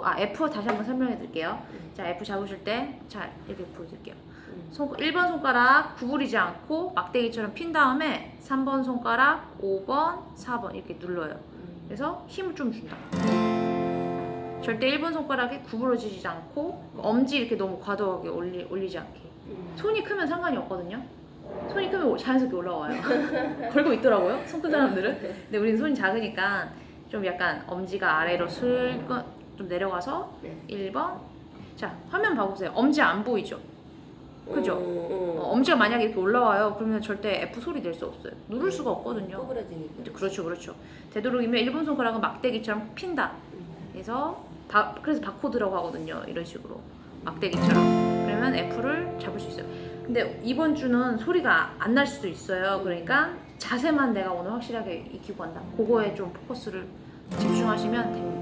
아 F 다시 한번 설명해 드릴게요. 자 F 잡으실 때 자 이렇게 보여드릴게요. 손, 1번 손가락 구부리지 않고 막대기처럼 핀 다음에 3번 손가락 5번 4번 이렇게 눌러요. 그래서 힘을 좀 준다. 절대 1번 손가락이 구부러지지 않고 엄지 이렇게 너무 과도하게 올리, 올리지 않게. 손이 크면 상관이 없거든요. 손이 크면 자연스럽게 올라와요. 걸고 있더라고요. 손 큰 사람들은. 근데 우리는 손이 작으니까 좀 약간 엄지가 아래로 슬금 좀 내려가서 네. 1번. 자, 화면 봐보세요. 엄지 안 보이죠? 그죠? 어, 어, 엄지가 만약에 이렇게 올라와요. 그러면 절대 F 소리 낼 수 없어요. 누를 수가 없거든요. 꼬부라지니까. 그렇죠, 그렇죠. 되도록이면 1번 손가락은 막대기처럼 핀다. 그래서 바, 그래서 바코드라고 하거든요. 이런 식으로 막대기처럼. 그러면 F를 잡을 수 있어요. 근데 이번 주는 소리가 안 날 수도 있어요. 그러니까 자세만 내가 오늘 확실하게 익히고 간다. 그거에 좀 포커스를 집중하시면 됩니다.